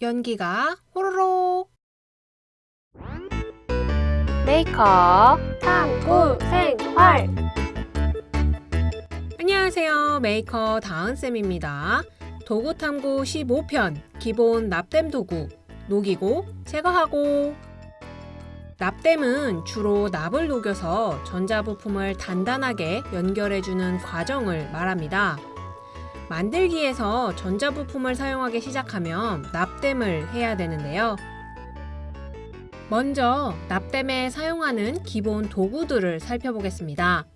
연기가 호로록. 메이커 탐구 생활. 안녕하세요. 메이커 다은쌤입니다. 도구탐구 15편 기본 납땜 도구. 녹이고 제거하고. 납땜은 주로 납을 녹여서 전자부품을 단단하게 연결해주는 과정을 말합니다. 만들기에서 전자부품을 사용하기 시작하면 납땜을 해야 되는데요. 먼저 납땜에 사용하는 기본 도구들을 살펴보겠습니다.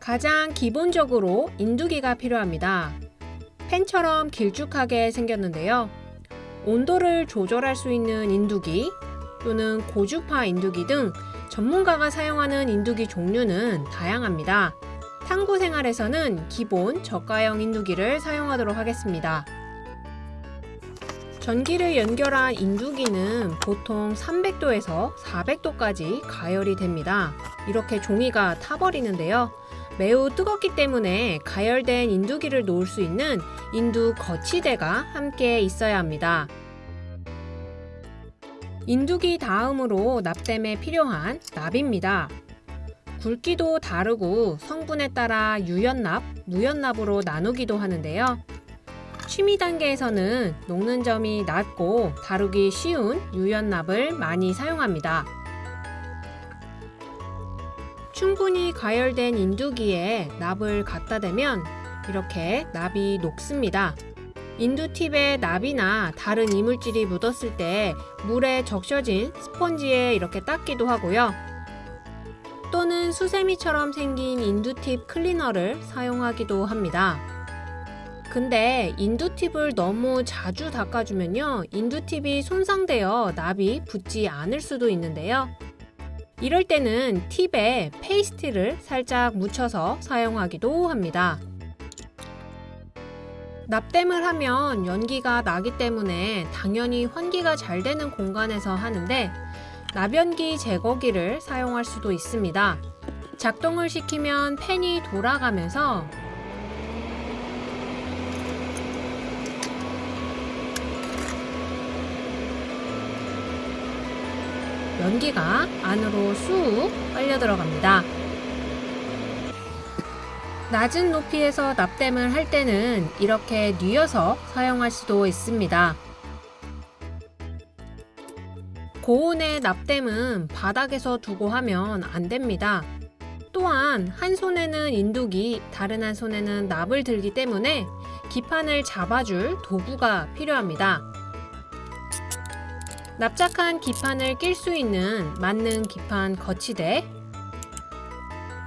가장 기본적으로 인두기가 필요합니다. 펜처럼 길쭉하게 생겼는데요. 온도를 조절할 수 있는 인두기 또는 고주파 인두기 등 전문가가 사용하는 인두기 종류는 다양합니다. 탐구 생활에서는 기본 저가형 인두기를 사용하도록 하겠습니다. 전기를 연결한 인두기는 보통 300도에서 400도까지 가열이 됩니다. 이렇게 종이가 타버리는데요. 매우 뜨겁기 때문에 가열된 인두기를 놓을 수 있는 인두 거치대가 함께 있어야 합니다. 인두기 다음으로 납땜에 필요한 납입니다. 굵기도 다르고 성분에 따라 유연납, 무연납으로 나누기도 하는데요. 취미 단계에서는 녹는 점이 낮고 다루기 쉬운 유연납을 많이 사용합니다. 충분히 가열된 인두기에 납을 갖다 대면 이렇게 납이 녹습니다. 인두팁에 납이나 다른 이물질이 묻었을 때 물에 적셔진 스펀지에 이렇게 닦기도 하고요. 또는 수세미처럼 생긴 인두팁 클리너를 사용하기도 합니다. 근데 인두팁을 너무 자주 닦아주면요. 인두팁이 손상되어 납이 붙지 않을 수도 있는데요. 이럴 때는 팁에 페이스트를 살짝 묻혀서 사용하기도 합니다. 납땜을 하면 연기가 나기 때문에 당연히 환기가 잘 되는 공간에서 하는데 나변기 제거기를 사용할 수도 있습니다. 작동을 시키면 팬이 돌아가면서 연기가 안으로 쑥 빨려 들어갑니다. 낮은 높이에서 납땜을 할 때는 이렇게 뉘어서 사용할 수도 있습니다. 고온의 납땜은 바닥에서 두고 하면 안 됩니다. 또한 한 손에는 인두기, 다른 한 손에는 납을 들기 때문에 기판을 잡아줄 도구가 필요합니다. 납작한 기판을 낄 수 있는 맞는 기판 거치대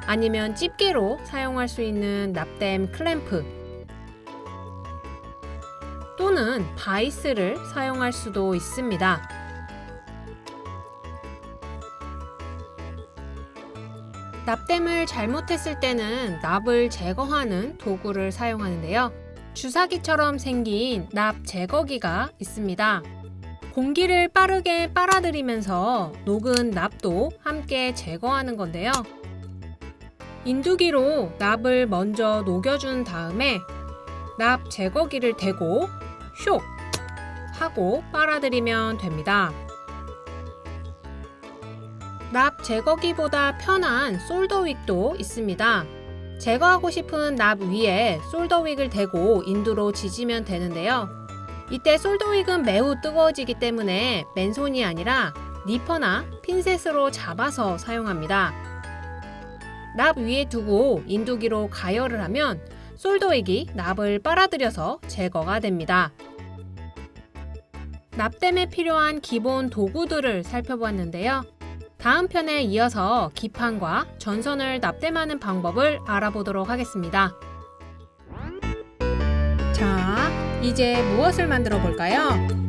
아니면 집게로 사용할 수 있는 납땜 클램프 또는 바이스를 사용할 수도 있습니다. 납땜을 잘못했을 때는 납을 제거하는 도구를 사용하는데요. 주사기처럼 생긴 납 제거기가 있습니다. 공기를 빠르게 빨아들이면서 녹은 납도 함께 제거하는 건데요. 인두기로 납을 먼저 녹여준 다음에 납 제거기를 대고 쇽 하고 빨아들이면 됩니다. 납 제거기보다 편한 솔더윅도 있습니다. 제거하고 싶은 납 위에 솔더윅을 대고 인두로 지지면 되는데요. 이때 솔더윅은 매우 뜨거워지기 때문에 맨손이 아니라 니퍼나 핀셋으로 잡아서 사용합니다. 납 위에 두고 인두기로 가열을 하면 솔더윅이 납을 빨아들여서 제거가 됩니다. 납땜에 필요한 기본 도구들을 살펴보았는데요. 다음 편에 이어서 기판과 전선을 납땜하는 방법을 알아보도록 하겠습니다. 자, 이제 무엇을 만들어 볼까요?